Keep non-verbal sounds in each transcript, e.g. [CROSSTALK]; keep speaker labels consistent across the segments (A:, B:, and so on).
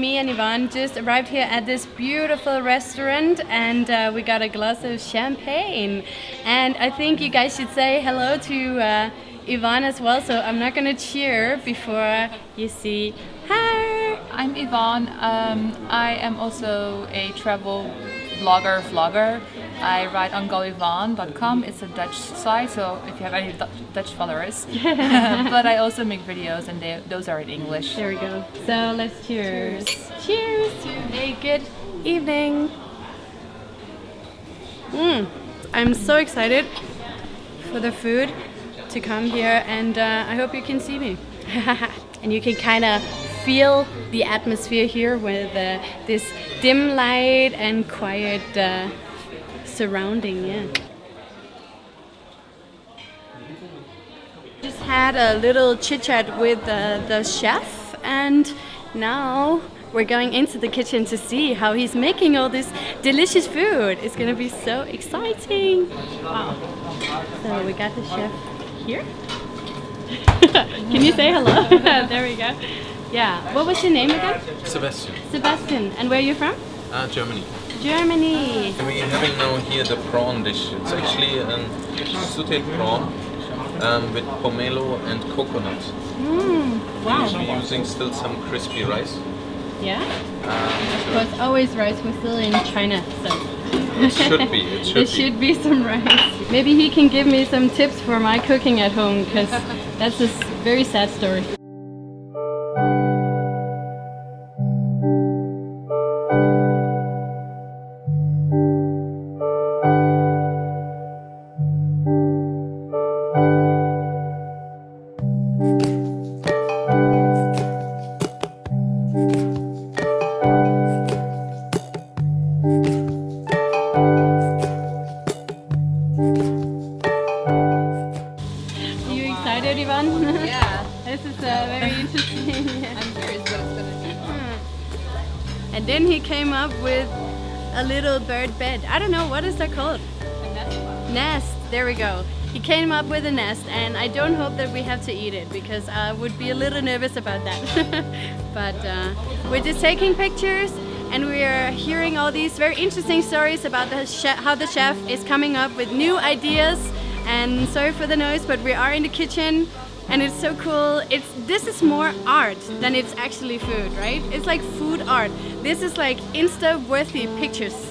A: me and Yvonne just arrived here at this beautiful restaurant and uh, we got a glass of champagne. And I think you guys should say hello to uh, Yvonne as well, so I'm not gonna cheer before you see.
B: I'm Yvonne. Um, I am also a travel blogger, vlogger. I write on goyvonne.com. It's a Dutch site, so if you have any Dutch followers. [LAUGHS] [LAUGHS] but I also make videos and they, those are in English.
A: There we go. So let's cheers. Cheers, cheers to a good evening. Mm, I'm so excited for the food to come here and uh, I hope you can see me. [LAUGHS] and you can kind of feel the atmosphere here with uh, this dim light and quiet uh, surrounding, yeah. Just had a little chit chat with uh, the chef and now we're going into the kitchen to see how he's making all this delicious food. It's gonna be so exciting. Wow. So we got the chef here. [LAUGHS] Can you say hello? [LAUGHS] there we go. Yeah. What was your name again?
C: Sebastian.
A: Sebastian. And where are you from?
C: Uh, Germany.
A: Germany.
C: We're having now here the prawn dish. It's actually a sauteed prawn um, with pomelo and coconut.
A: Mm, wow.
C: Usually using still some crispy rice.
A: Yeah?
C: Um,
A: of course, always rice. We're still in China, so.
C: It should be. It [LAUGHS] should,
A: there should be some rice. Maybe he can give me some tips for my cooking at home, because that's a very sad story.
B: Yeah.
A: this is uh, very [LAUGHS] interesting.
B: I'm curious what it's gonna.
A: Hmm. And then he came up with a little bird bed. I don't know, what is that called?
B: Nest.
A: Nest, there we go. He came up with a nest and I don't hope that we have to eat it because I would be a little nervous about that. [LAUGHS] but uh, we're just taking pictures and we are hearing all these very interesting stories about the how the chef is coming up with new ideas. And sorry for the noise but we are in the kitchen and it's so cool. It's this is more art than it's actually food right? It's like food art. This is like insta worthy pictures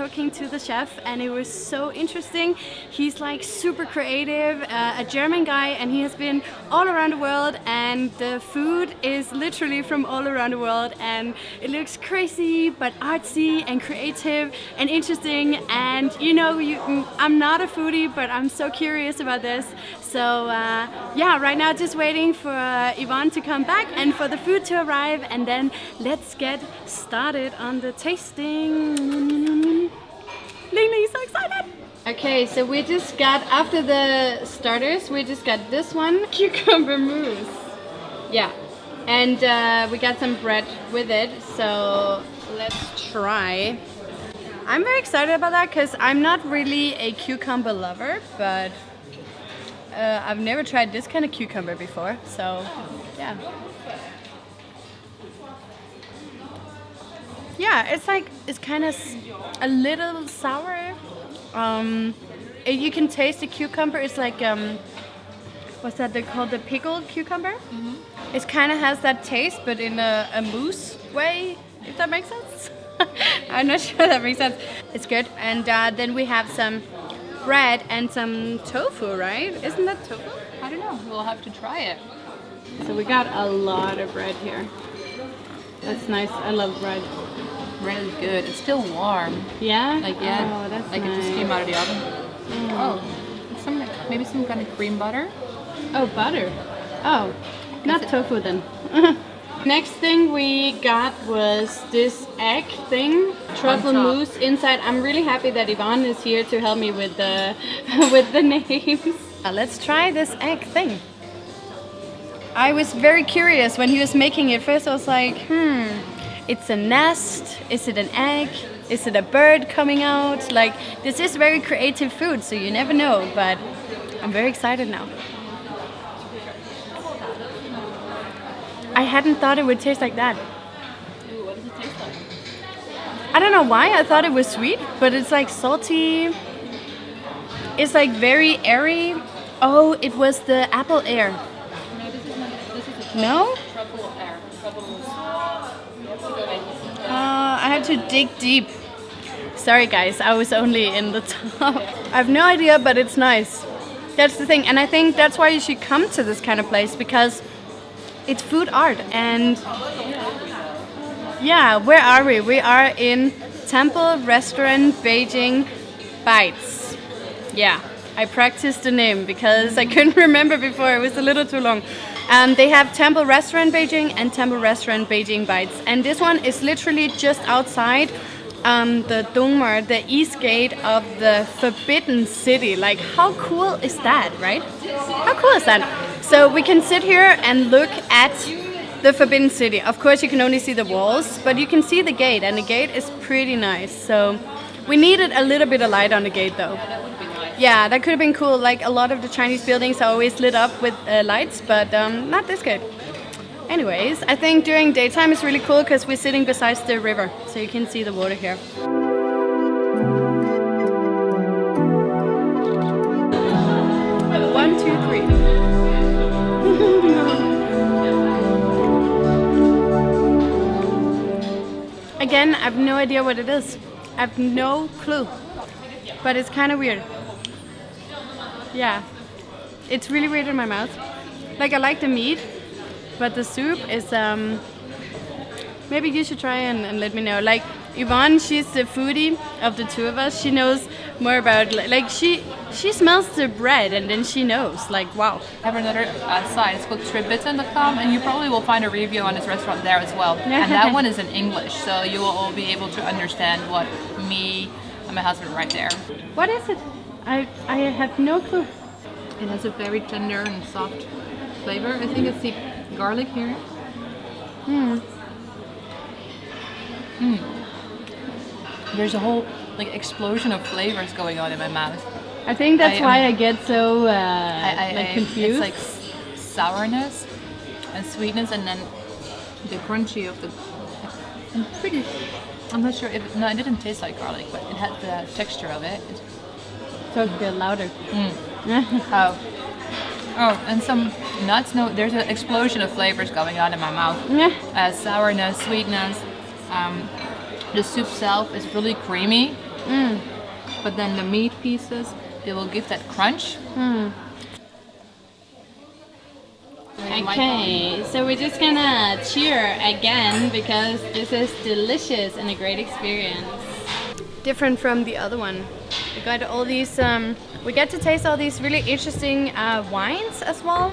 A: talking to the chef and it was so interesting. He's like super creative, uh, a German guy and he has been all around the world and the food is literally from all around the world and it looks crazy but artsy and creative and interesting and you know you, I'm not a foodie but I'm so curious about this so uh, yeah right now just waiting for uh, Yvonne to come back and for the food to arrive and then let's get started on the tasting Okay, so we just got, after the starters, we just got this one, [LAUGHS] cucumber mousse. Yeah, and uh, we got some bread with it, so let's try. I'm very excited about that because I'm not really a cucumber lover, but uh, I've never tried this kind of cucumber before, so yeah. yeah, it's like it's kind of a little sour. Um, you can taste the cucumber. It's like um, what's that? They call the pickled cucumber. Mm -hmm. It kind of has that taste, but in a, a mousse way. If that makes sense. [LAUGHS] I'm not [LAUGHS] sure that makes sense. It's good. And uh, then we have some bread and some tofu, right? Isn't that tofu?
B: I don't know. We'll have to try it.
A: So we got a lot of bread here. That's nice. I love bread
B: really good. It's still warm.
A: Yeah?
B: Like, yeah.
A: Oh, that's
B: like
A: nice.
B: it just came out of the oven. Mm. Oh, some maybe some kind of cream butter.
A: Oh, butter. Oh, not tofu then. [LAUGHS] Next thing we got was this egg thing, truffle mousse inside. I'm really happy that Yvonne is here to help me with the [LAUGHS] with the names. Uh, let's try this egg thing. I was very curious when he was making it. First I was like, hmm, it's a nest, is it an egg? Is it a bird coming out? Like, this is very creative food, so you never know, but I'm very excited now. I hadn't thought it would taste like that. I don't know why I thought it was sweet, but it's like salty. It's like very airy. Oh, it was the apple air.
B: No, this is not. This is a
A: No?
B: truffle air. Truffle.
A: Uh, I had to dig deep. Sorry guys, I was only in the [LAUGHS] top. I have no idea, but it's nice. That's the thing, and I think that's why you should come to this kind of place because it's food art and yeah, where are we? We are in Temple Restaurant Beijing Bites. Yeah, I practiced the name because I couldn't [LAUGHS] remember before, it was a little too long. Um, they have Temple Restaurant Beijing and Temple Restaurant Beijing Bites. And this one is literally just outside um, the Donghuamen, the east gate of the Forbidden City. Like, how cool is that, right? How cool is that? So we can sit here and look at the Forbidden City. Of course, you can only see the walls, but you can see the gate, and the gate is pretty nice. So we needed a little bit of light on the gate, though. Yeah, that could have been cool. Like a lot of the Chinese buildings are always lit up with uh, lights, but um, not this good. Anyways, I think during daytime it's really cool because we're sitting beside the river, so you can see the water here. One, two, three. [LAUGHS] Again, I have no idea what it is. I have no clue. But it's kind of weird. Yeah. It's really weird in my mouth. Like I like the meat, but the soup is um maybe you should try and, and let me know. Like Yvonne, she's the foodie of the two of us. She knows more about like she she smells the bread and then she knows. Like wow.
B: I have another uh, site. It's called tribitten.com, and you probably will find a review on this restaurant there as well. and that [LAUGHS] one is in English, so you will all be able to understand what me and my husband write there.
A: What is it? I I have no clue.
B: It has a very tender and soft flavor. I think it's the garlic here.
A: Hmm.
B: There's a whole like explosion of flavors going on in my mouth.
A: I think that's
B: I, um,
A: why I get so uh,
B: I, I,
A: like confused.
B: It's like sourness and sweetness, and then the crunchy of the. I'm pretty. I'm not sure if no, it didn't taste like garlic, but it had the texture of it. It's,
A: so it's good louder. [LAUGHS]
B: oh, oh, and some nuts. No, there's an explosion of flavors going on in my mouth.
A: Yeah.
B: Uh, sourness, sweetness. Um, the soup itself is really creamy, but then the meat pieces they will give that crunch.
A: Okay, so we're just gonna cheer again because this is delicious and a great experience. Different from the other one. We got all these, um, we get to taste all these really interesting uh, wines as well,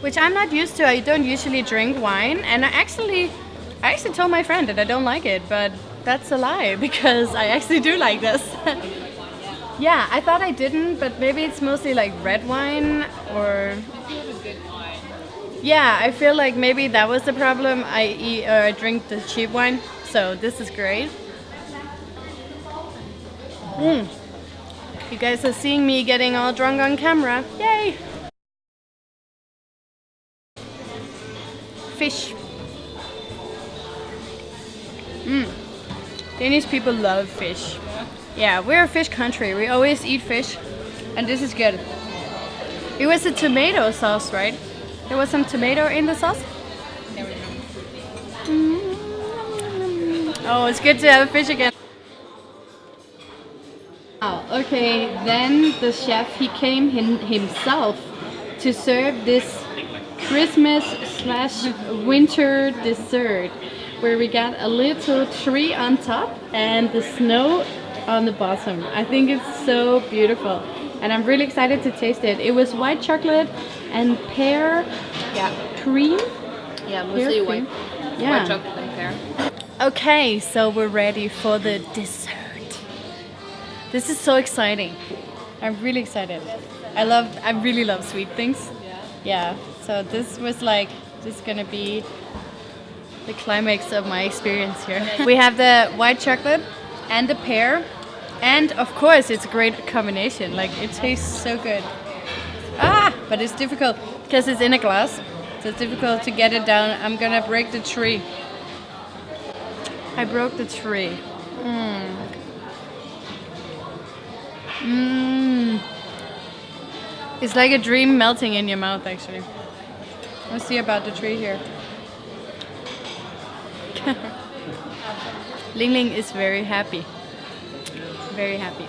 A: which I'm not used to. I don't usually drink wine, and I actually, I actually told my friend that I don't like it, but that's a lie [LAUGHS] because I actually do like this. [LAUGHS] yeah, I thought I didn't, but maybe it's mostly like red wine or yeah, I feel like maybe that was the problem. I eat or I drink the cheap wine, so this is great. Mm. You guys are seeing me getting all drunk on camera. Yay! Fish. Mm. Danish people love fish. Yeah, we're a fish country. We always eat fish, and this is good. It was a tomato sauce, right? There was some tomato in the sauce. Oh, it's good to have fish again. Oh, okay. Then the chef he came him, himself to serve this Christmas slash winter dessert, where we got a little tree on top and the snow on the bottom. I think it's so beautiful, and I'm really excited to taste it. It was white chocolate and pear
B: Yeah,
A: cream.
B: yeah,
A: mostly white- Yeah.
B: white chocolate and pear.
A: Okay, so we're ready for the dessert. This is so exciting. I'm really excited. I love, I really love sweet things. Yeah. So this was like, this is gonna be the climax of my experience here. we have the white chocolate and the pear, and of course it's a great combination. Like it tastes so good. Ah, but it's difficult because it's in a glass. So it's difficult to get it down. I'm gonna break the tree. I broke the tree. Mmm. Mmm. It's like a dream melting in your mouth, actually. Let's see about the tree here. [LAUGHS] Ling Ling is very happy. Very happy.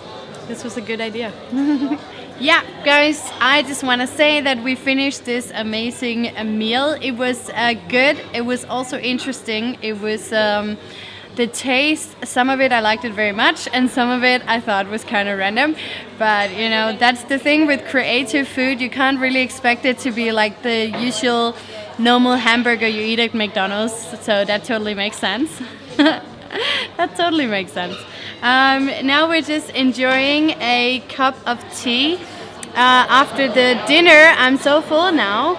A: This was a good idea. [LAUGHS] yeah, guys, I just want to say that we finished this amazing meal. It was uh, good. It was also interesting. It was. Um, the taste, some of it I liked it very much, and some of it I thought was kind of random. But you know, that's the thing with creative food. You can't really expect it to be like the usual normal hamburger you eat at McDonald's. So that totally makes sense. [LAUGHS] that totally makes sense. Um, now we're just enjoying a cup of tea. Uh, after the dinner, I'm so full now.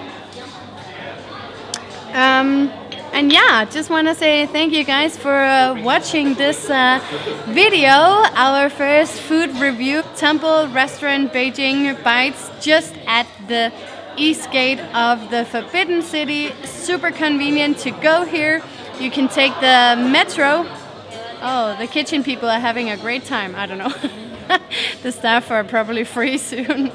A: Um, and yeah, just want to say thank you guys for uh, watching this uh, video, our first food review, Temple Restaurant Beijing Bites, just at the east gate of the Forbidden City. Super convenient to go here. You can take the metro. Oh, the kitchen people are having a great time. I don't know. [LAUGHS] [LAUGHS] the staff are probably free [LAUGHS] soon.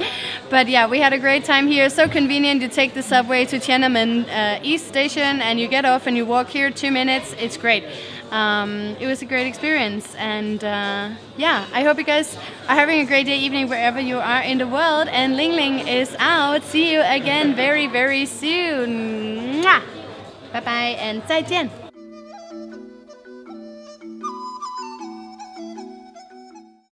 A: but yeah, we had a great time here. So convenient. You take the subway to Tiananmen uh, East Station and you get off and you walk here two minutes. It's great. Um, it was a great experience and uh, yeah I hope you guys are having a great day evening wherever you are in the world and Ling Ling is out see you again very very soon bye bye and 再见